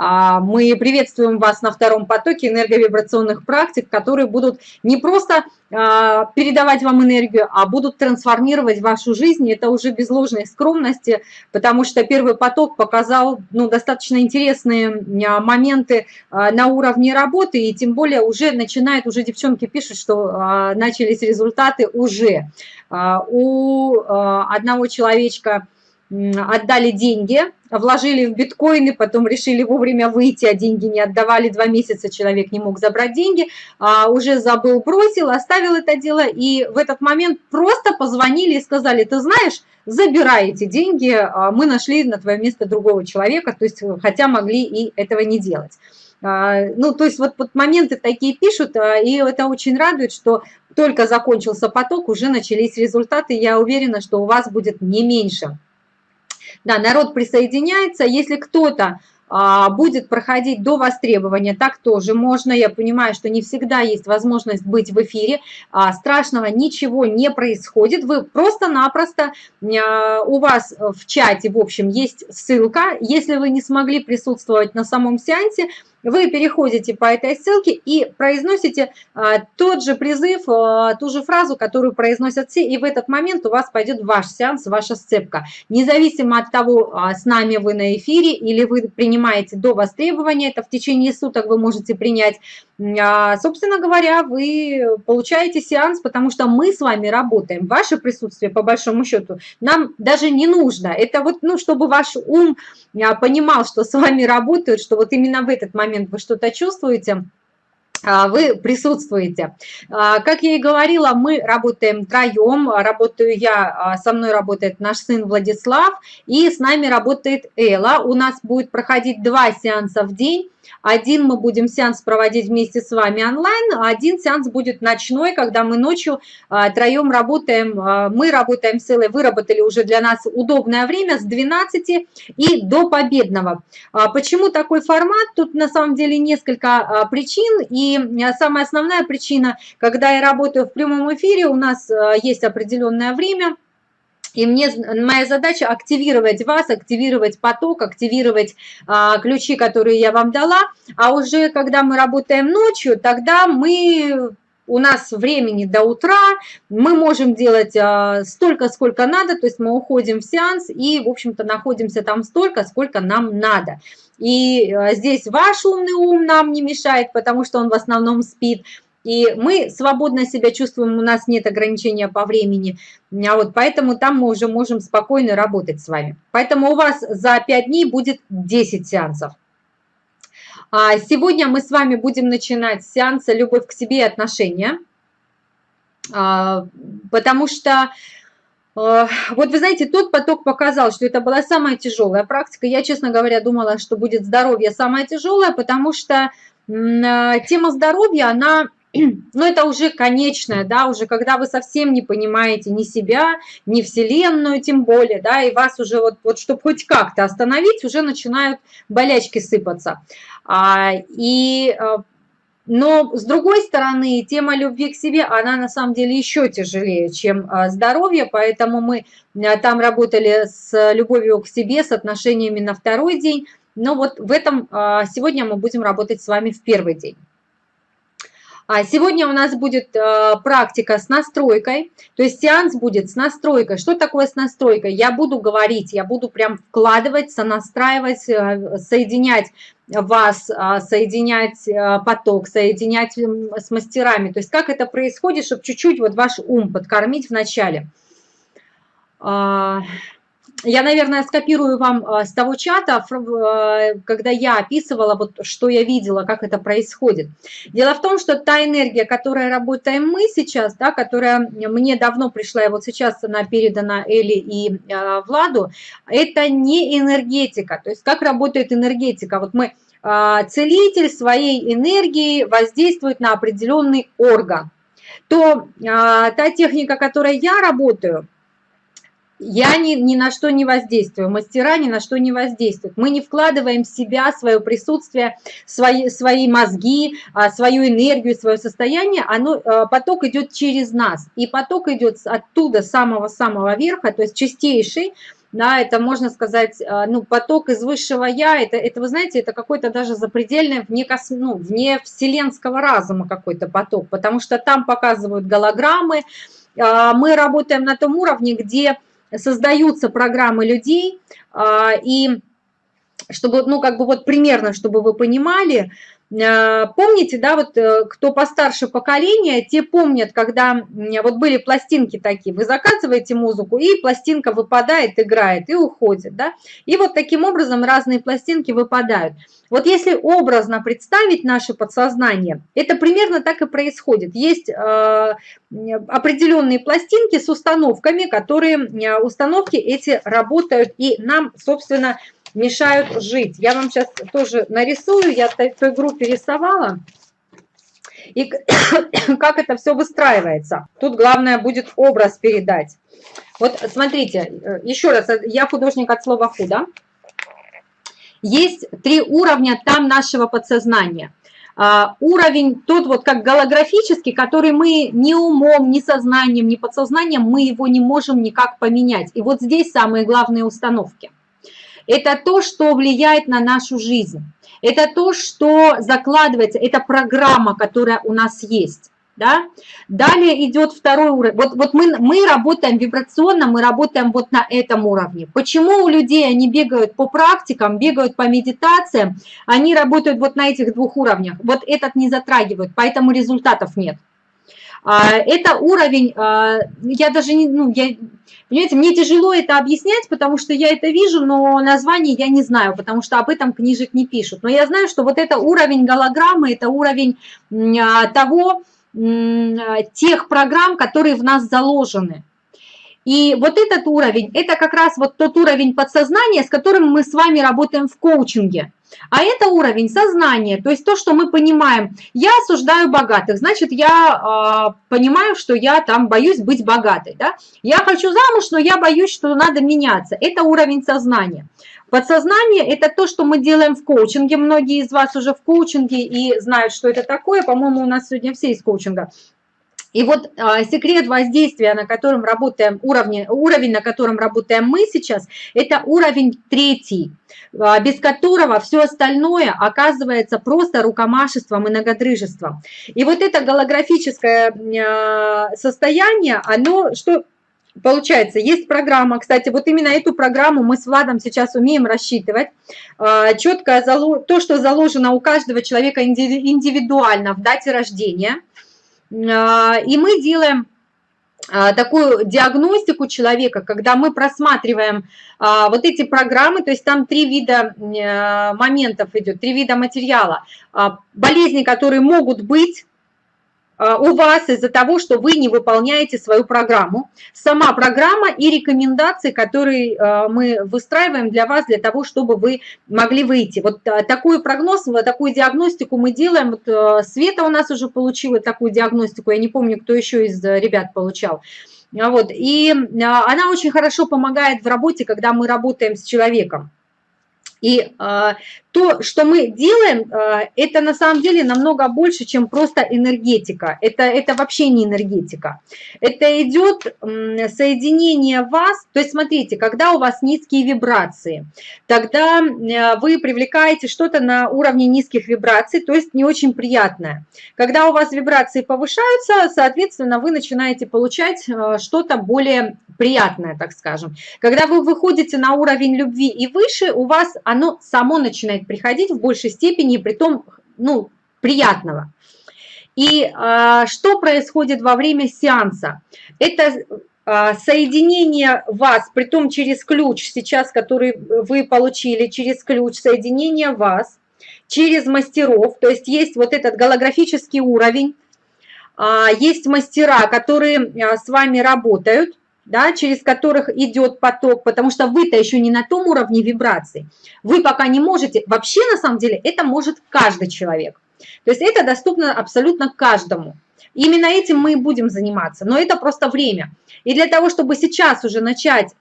А, мы приветствуем вас на втором потоке энерговибрационных практик, которые будут не просто а, передавать вам энергию, а будут трансформировать вашу жизнь. Это уже без ложной скромности, потому что первый поток показал ну, достаточно интересные а, моменты на уровне работы, и тем более уже начинает, уже девчонки пишут, что начались результаты уже. У одного человечка отдали деньги, вложили в биткоины, потом решили вовремя выйти, а деньги не отдавали, два месяца человек не мог забрать деньги, а уже забыл, бросил, оставил это дело, и в этот момент просто позвонили и сказали, ты знаешь, забирай эти деньги, а мы нашли на твое место другого человека, то есть хотя могли и этого не делать. А, ну, то есть вот, вот моменты такие пишут, а, и это очень радует, что только закончился поток, уже начались результаты, я уверена, что у вас будет не меньше. Да, народ присоединяется. Если кто-то а, будет проходить до востребования, так тоже можно. Я понимаю, что не всегда есть возможность быть в эфире. А, страшного ничего не происходит. Вы просто-напросто, а, у вас в чате, в общем, есть ссылка. Если вы не смогли присутствовать на самом сеансе, вы переходите по этой ссылке и произносите а, тот же призыв, а, ту же фразу, которую произносят все, и в этот момент у вас пойдет ваш сеанс, ваша сцепка. Независимо от того, а, с нами вы на эфире или вы принимаете до востребования, это в течение суток вы можете принять, собственно говоря, вы получаете сеанс, потому что мы с вами работаем. Ваше присутствие, по большому счету, нам даже не нужно. Это вот, ну, чтобы ваш ум понимал, что с вами работают, что вот именно в этот момент вы что-то чувствуете, а, вы присутствуете. Как я и говорила, мы работаем троем, работаю я, со мной работает наш сын Владислав, и с нами работает Элла. У нас будет проходить два сеанса в день, один мы будем сеанс проводить вместе с вами онлайн, а один сеанс будет ночной, когда мы ночью а, троем работаем. А, мы работаем с Эллой, выработали уже для нас удобное время с 12 и до победного. А, почему такой формат? Тут на самом деле несколько причин. И самая основная причина, когда я работаю в прямом эфире, у нас есть определенное время – и мне, моя задача активировать вас, активировать поток, активировать а, ключи, которые я вам дала. А уже когда мы работаем ночью, тогда мы у нас времени до утра, мы можем делать а, столько, сколько надо, то есть мы уходим в сеанс и, в общем-то, находимся там столько, сколько нам надо. И а, здесь ваш умный ум нам не мешает, потому что он в основном спит, и мы свободно себя чувствуем, у нас нет ограничения по времени, а вот поэтому там мы уже можем спокойно работать с вами. Поэтому у вас за 5 дней будет 10 сеансов. А сегодня мы с вами будем начинать с сеанса «Любовь к себе и отношения», а, потому что а, вот вы знаете, тот поток показал, что это была самая тяжелая практика. Я, честно говоря, думала, что будет здоровье самое тяжелое, потому что тема здоровья, она но это уже конечное, да, уже когда вы совсем не понимаете ни себя, ни Вселенную тем более, да, и вас уже вот, вот чтобы хоть как-то остановить, уже начинают болячки сыпаться. А, и, а, но с другой стороны, тема любви к себе, она на самом деле еще тяжелее, чем а, здоровье, поэтому мы а, там работали с любовью к себе, с отношениями на второй день, но вот в этом сегодня мы будем работать с вами в первый день. А сегодня у нас будет э, практика с настройкой, то есть сеанс будет с настройкой. Что такое с настройкой? Я буду говорить, я буду прям вкладывать, сонастраивать, э, соединять вас, э, соединять поток, соединять с мастерами. То есть как это происходит, чтобы чуть-чуть вот ваш ум подкормить в начале. Я, наверное, скопирую вам а, с того чата, а, когда я описывала, вот, что я видела, как это происходит. Дело в том, что та энергия, которой работаем мы сейчас, да, которая мне давно пришла, и вот сейчас она передана Эли и э, Владу, это не энергетика. То есть как работает энергетика? Вот мы, э, целитель своей энергией воздействует на определенный орган. То э, та техника, которой я работаю – я ни, ни на что не воздействую, мастера ни на что не воздействуют. Мы не вкладываем в себя, свое присутствие, свои, свои мозги, а, свою энергию, свое состояние. Оно, а, поток идет через нас. И поток идет оттуда, самого-самого верха, то есть чистейший, да, это, можно сказать, э, ну, поток из высшего «я», это, это вы знаете, это какой-то даже запредельный, вне, кос, ну, вне вселенского разума какой-то поток, потому что там показывают голограммы, а, мы работаем на том уровне, где создаются программы людей, а, и чтобы, ну, как бы вот примерно, чтобы вы понимали, помните, да, вот э, кто постарше поколения, те помнят, когда вот были пластинки такие, вы заказываете музыку, и пластинка выпадает, играет и уходит, да, и вот таким образом разные пластинки выпадают. Вот если образно представить наше подсознание, это примерно так и происходит. Есть э, определенные пластинки с установками, которые установки эти работают, и нам, собственно, мешают жить. Я вам сейчас тоже нарисую, я в той группе рисовала. И как это все выстраивается. Тут главное будет образ передать. Вот смотрите, э, еще раз, я художник от слова худо. Есть три уровня там нашего подсознания. Uh, уровень тот вот как голографический, который мы ни умом, ни сознанием, ни подсознанием, мы его не можем никак поменять. И вот здесь самые главные установки. Это то, что влияет на нашу жизнь. Это то, что закладывается, это программа, которая у нас есть. Да? Далее идет второй уровень. Вот, вот мы, мы работаем вибрационно, мы работаем вот на этом уровне. Почему у людей они бегают по практикам, бегают по медитациям, они работают вот на этих двух уровнях. Вот этот не затрагивают, поэтому результатов нет. А, это уровень, а, я даже не, ну, я, понимаете, мне тяжело это объяснять, потому что я это вижу, но название я не знаю, потому что об этом книжек не пишут. Но я знаю, что вот это уровень голограммы, это уровень а, того, тех программ, которые в нас заложены. И вот этот уровень, это как раз вот тот уровень подсознания, с которым мы с вами работаем в коучинге. А это уровень сознания, то есть то, что мы понимаем. Я осуждаю богатых, значит, я э, понимаю, что я там боюсь быть богатой. Да? Я хочу замуж, но я боюсь, что надо меняться. Это уровень сознания. Подсознание – это то, что мы делаем в коучинге. Многие из вас уже в коучинге и знают, что это такое. По-моему, у нас сегодня все из коучинга. И вот а, секрет воздействия, на котором работаем, уровень, уровень, на котором работаем мы сейчас, это уровень третий, а, без которого все остальное оказывается просто рукомашеством и многодрыжеством. И вот это голографическое а, состояние, оно что Получается, есть программа, кстати, вот именно эту программу мы с Владом сейчас умеем рассчитывать. Четко то, что заложено у каждого человека индивидуально в дате рождения – а, и мы делаем а, такую диагностику человека, когда мы просматриваем а, вот эти программы, то есть там три вида моментов идет, три вида материала. Болезни, которые могут быть, а, у вас из-за того, что вы не выполняете свою программу. Сама программа и рекомендации, которые а, мы выстраиваем для вас, для того, чтобы вы могли выйти. Вот а, такой прогноз, такую диагностику мы делаем. Вот Света у нас уже получила такую диагностику, я не помню, кто еще из ребят получал. Вот. И она очень хорошо помогает в работе, когда мы работаем с человеком. И э, то, что мы делаем, э, это на самом деле намного больше, чем просто энергетика. Это, это вообще не энергетика. Это идет э, соединение вас. То есть смотрите, когда у вас низкие вибрации, тогда э, вы привлекаете что-то на уровне низких вибраций, то есть не очень приятное. Когда у вас вибрации повышаются, соответственно, вы начинаете получать э, что-то более приятное, так скажем. Когда вы выходите на уровень любви и выше, у вас оно само начинает приходить в большей степени, при том, ну, приятного. И э, что происходит во время сеанса? Это э, соединение вас, при том через ключ сейчас, который вы получили, через ключ, соединение вас через мастеров, то есть есть вот этот голографический уровень, есть мастера, которые с вами работают, да, через которых идет поток, потому что вы-то еще не на том уровне вибраций. Вы пока не можете, вообще на самом деле это может каждый человек. То есть это доступно абсолютно каждому. Именно этим мы и будем заниматься, но это просто время. И для того, чтобы сейчас уже начать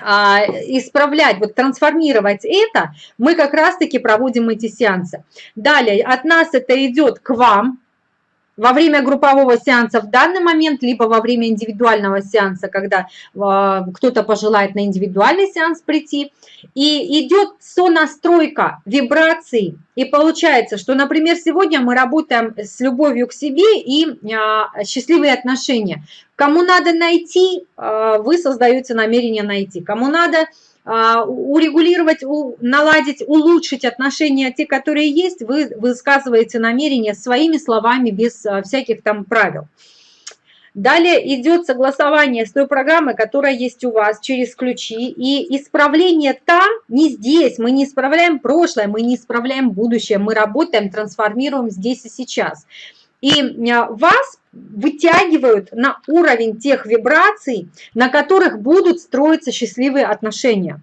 а, исправлять, вот трансформировать это, мы как раз-таки проводим эти сеансы. Далее от нас это идет к вам, во время группового сеанса в данный момент, либо во время индивидуального сеанса, когда э, кто-то пожелает на индивидуальный сеанс прийти. И идет сонастройка вибраций. И получается, что, например, сегодня мы работаем с любовью к себе и э, счастливые отношения. Кому надо найти, э, вы создаете намерение найти. Кому надо урегулировать, наладить, улучшить отношения, те, которые есть, вы высказываете намерение своими словами, без а, всяких там правил. Далее идет согласование с той программой, которая есть у вас через ключи. И исправление там, не здесь. Мы не исправляем прошлое, мы не исправляем будущее. Мы работаем, трансформируем здесь и сейчас. И а, вас вытягивают на уровень тех вибраций, на которых будут строиться счастливые отношения.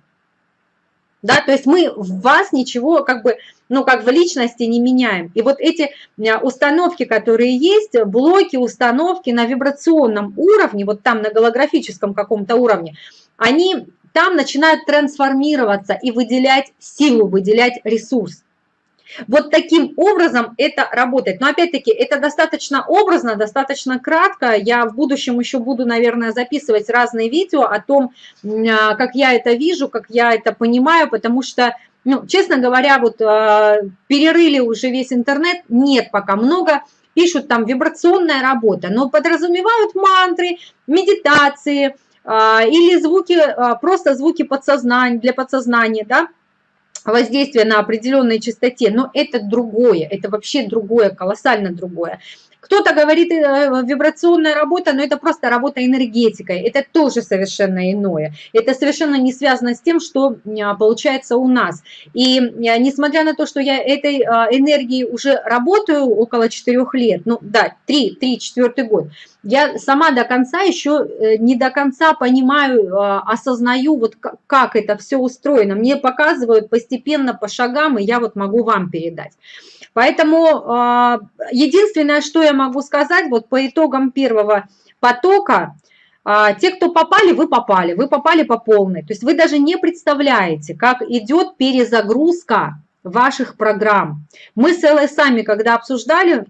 Да, то есть мы в вас ничего как бы, ну как в личности не меняем. И вот эти а, установки, которые есть, блоки, установки на вибрационном уровне, вот там на голографическом каком-то уровне, они там начинают трансформироваться и выделять силу, выделять ресурс. Вот таким образом это работает. Но опять-таки это достаточно образно, достаточно кратко. Я в будущем еще буду, наверное, записывать разные видео о том, а, как я это вижу, как я это понимаю, потому что, ну, честно говоря, вот а, перерыли уже весь интернет, нет пока много, пишут там вибрационная работа, но подразумевают мантры, медитации а, или звуки, просто звуки подсознания, для подсознания, да, воздействие на определенной частоте, но это другое, это вообще другое, колоссально другое. Кто-то говорит э, вибрационная работа, но это просто работа энергетикой. Это тоже совершенно иное. Это совершенно не связано с тем, что а, получается у нас. И а, несмотря на то, что я этой а, энергией уже работаю около 4 лет, ну да, 3-4 год, я сама до конца еще э, не до конца понимаю, осознаю, вот как это все устроено. Мне показывают постепенно по шагам, и я вот могу вам передать. Поэтому а, единственное, что я могу сказать, вот по итогам первого потока, а, те, кто попали, вы попали, вы попали по полной. То есть вы даже не представляете, как идет перезагрузка ваших программ. Мы с Эллой сами, когда обсуждали а,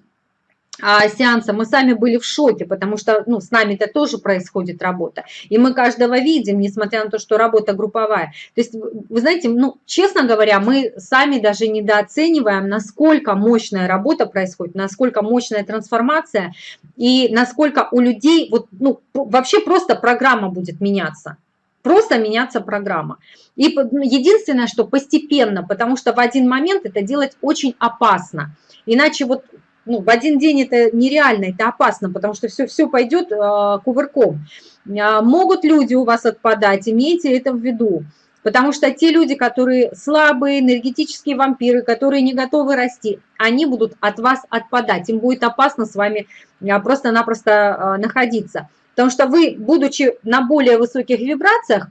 сеанса, мы сами были в шоке, потому что ну, с нами-то тоже происходит работа. И мы каждого видим, несмотря на то, что работа групповая. То есть, вы знаете, ну, честно говоря, мы сами даже недооцениваем, насколько мощная работа происходит, насколько мощная трансформация, и насколько у людей, вот, ну, вообще просто программа будет меняться просто меняться программа. И ну, единственное, что постепенно, потому что в один момент это делать очень опасно. Иначе вот ну, в один день это нереально, это опасно, потому что все, все пойдет э, кувырком. Э, могут люди у вас отпадать, имейте это в виду. Потому что те люди, которые слабые, энергетические вампиры, которые не готовы расти, они будут от вас отпадать. Им будет опасно с вами просто-напросто находиться. Потому что вы, будучи на более высоких вибрациях,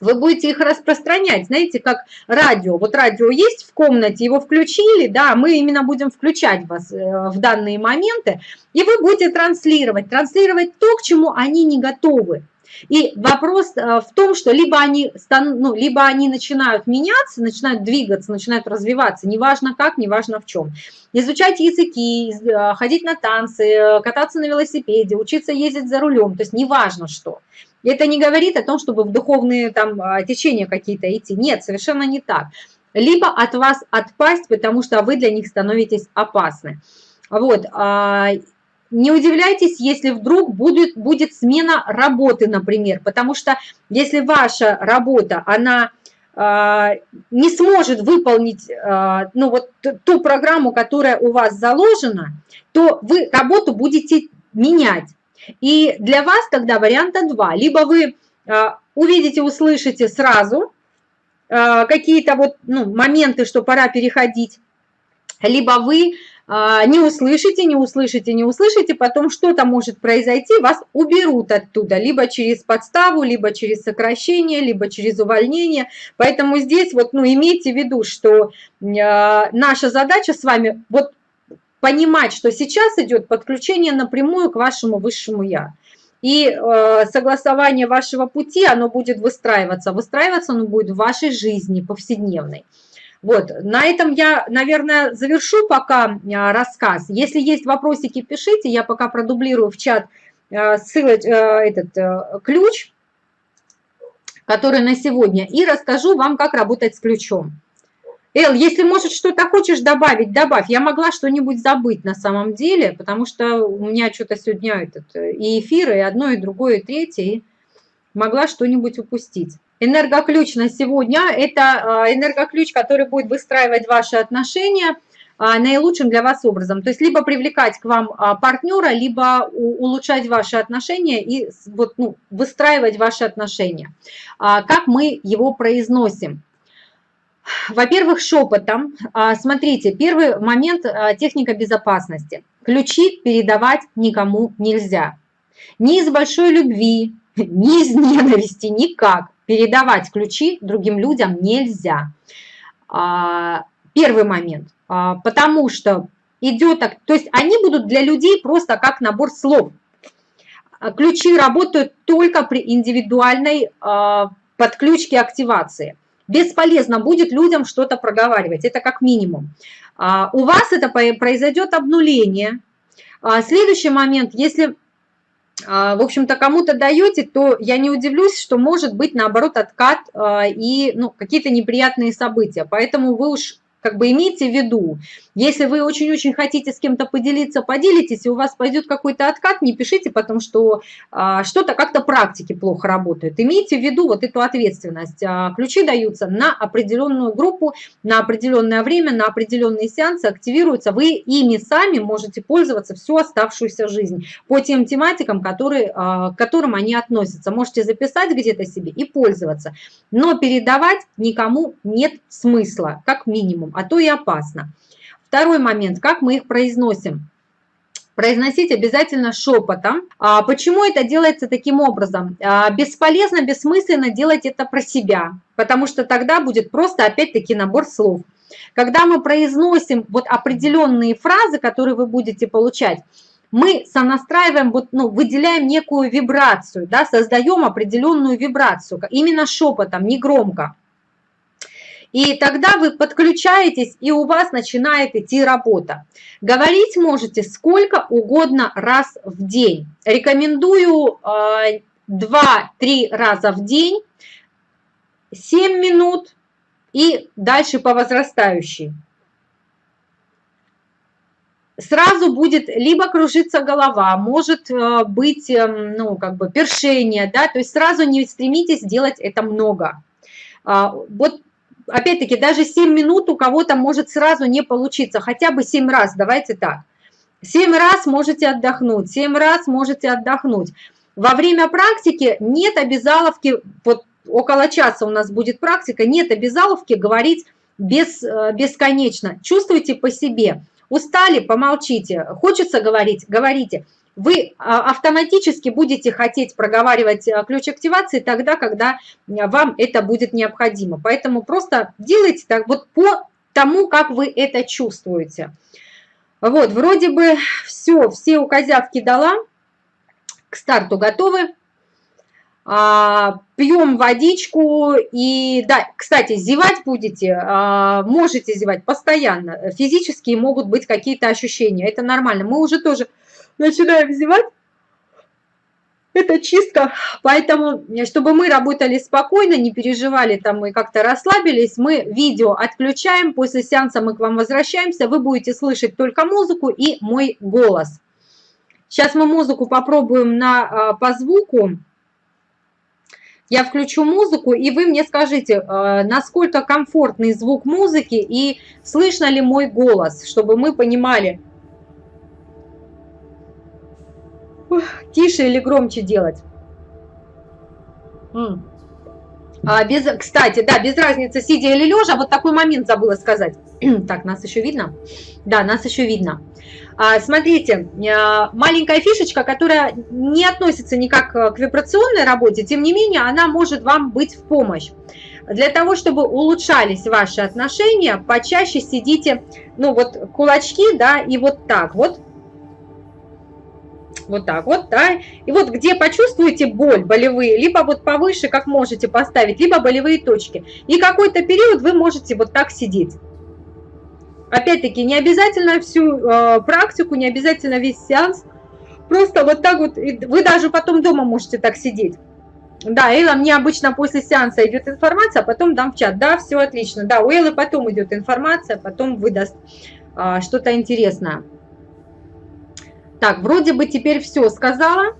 вы будете их распространять, знаете, как радио. Вот радио есть в комнате, его включили, да, мы именно будем включать вас э, в данные моменты, и вы будете транслировать, транслировать то, к чему они не готовы. И вопрос э, в том, что либо они, станут, ну, либо они начинают меняться, начинают двигаться, начинают развиваться, неважно как, неважно в чем. Изучать языки, э, ходить на танцы, кататься на велосипеде, учиться ездить за рулем, то есть неважно что. Это не говорит о том, чтобы в духовные там а, течения какие-то идти. Нет, совершенно не так. Либо от вас отпасть, потому что вы для них становитесь опасны. Вот. А, не удивляйтесь, если вдруг будет, будет смена работы, например, потому что если ваша работа, она а, не сможет выполнить ну, вот, ту программу, которая у вас заложена, то вы работу будете менять. И для вас тогда варианта два. Либо вы а, увидите, услышите сразу а, какие-то вот ну, моменты, что пора переходить, либо вы а, не услышите, не услышите, не услышите, потом что-то может произойти, вас уберут оттуда, либо через подставу, либо через сокращение, либо через увольнение. Поэтому здесь вот, ну, имейте в виду, что наша задача с вами вот понимать, что сейчас идет подключение напрямую к вашему высшему Я. И э, согласование вашего пути, оно будет выстраиваться. Выстраиваться оно будет в вашей жизни повседневной. Вот, на этом я, наверное, завершу пока а, рассказ. Если есть вопросики, пишите, я пока продублирую в чат а, ссылоч, а, этот ключ, который на сегодня, и расскажу вам, как работать с ключом. Эл, если, может, что-то хочешь добавить, добавь. Я могла что-нибудь забыть на самом деле, потому что у меня что-то сегодня этот, и эфир, и одно, и другое, и третье, и могла что-нибудь упустить. Энергоключ на сегодня – это а, энергоключ, который будет выстраивать ваши отношения а, наилучшим для вас образом. То есть либо привлекать к вам а, партнера, либо улучшать ваши отношения и вот, ну, выстраивать ваши отношения. Как мы его произносим? Во-первых, шепотом. Смотрите, первый момент – техника безопасности. Ключи передавать никому нельзя. Ни из большой любви, ни из ненависти, никак передавать ключи другим людям нельзя. А, первый момент. А, потому что идет так, то есть они будут для людей просто как набор слов. А, ключи работают только при индивидуальной подключке активации. Бесполезно будет людям что-то проговаривать, это как минимум. У вас это произойдет обнуление. Следующий момент, если а, в общем-то, кому-то даете, то я не удивлюсь, что может быть, наоборот, откат а, и ну, какие-то неприятные события. Поэтому вы уж как бы имейте в виду, если вы очень-очень хотите с кем-то поделиться, поделитесь, и у вас пойдет какой-то откат, не пишите, потому что а, что-то как-то практики плохо работают. Имейте в виду вот эту ответственность. А, ключи даются на определенную группу, на определенное время, на определенные сеансы, активируются. Вы ими сами можете пользоваться всю оставшуюся жизнь по тем тематикам, которые, а, к которым они относятся. Можете записать где-то себе и пользоваться. Но передавать никому нет смысла, как минимум а то и опасно. Второй момент, как мы их произносим. Произносить обязательно шепотом. А почему это делается таким образом? А, бесполезно, бессмысленно делать это про себя, потому что тогда будет просто опять-таки набор слов. Когда мы произносим вот определенные фразы, которые вы будете получать, мы сонастраиваем, вот, ну, выделяем некую вибрацию, да, создаем определенную вибрацию, именно шепотом, не громко. И тогда вы подключаетесь, и у вас начинает идти работа. Говорить можете сколько угодно раз в день. Рекомендую 2-3 э, раза в день, 7 минут и дальше по возрастающей. Сразу будет либо кружиться голова, может э, быть, эм, ну, как бы першение, да, то есть сразу не стремитесь делать это много. А, вот опять-таки, даже 7 минут у кого-то может сразу не получиться, хотя бы 7 раз, давайте так. 7 раз можете отдохнуть, 7 раз можете отдохнуть. Во время практики нет обязаловки, вот около часа у нас будет практика, нет обязаловки говорить без, э, бесконечно. Чувствуйте по себе. Устали, помолчите. Хочется говорить, говорите вы а, автоматически будете хотеть проговаривать а, ключ активации тогда, когда а, вам это будет необходимо. Поэтому просто делайте так вот по тому, как вы это чувствуете. Вот, вроде бы все, все указявки дала, к старту готовы. Пьем водичку и, да, кстати, зевать будете, можете зевать постоянно. Физические могут быть какие-то ощущения, это нормально. Мы уже тоже начинаем зевать, это чистка, поэтому, чтобы мы работали спокойно, не переживали там и как-то расслабились, мы видео отключаем, после сеанса мы к вам возвращаемся, вы будете слышать только музыку и мой голос. Сейчас мы музыку попробуем на, а, по звуку. Я включу музыку, и вы мне скажите, а, насколько комфортный звук музыки и слышно ли мой голос, чтобы мы понимали, тише или громче делать. А без, кстати, да, без разницы, сидя или лежа, вот такой момент забыла сказать. так, нас еще видно? Да, нас еще видно. А, смотрите, а, маленькая фишечка, которая не относится никак к вибрационной работе, тем не менее, она может вам быть в помощь. Для того, чтобы улучшались ваши отношения, почаще сидите, ну вот кулачки, да, и вот так вот вот так вот, да, и вот где почувствуете боль, болевые, либо вот повыше, как можете поставить, либо болевые точки, и какой-то период вы можете вот так сидеть. Опять-таки, не обязательно всю э, практику, не обязательно весь сеанс. Просто вот так вот, вы даже потом дома можете так сидеть. Да, Элла, мне обычно после сеанса идет информация, а потом дам в чат. Да, все отлично. Да, у Эллы потом идет информация, потом выдаст а, что-то интересное. Так, вроде бы теперь все сказала.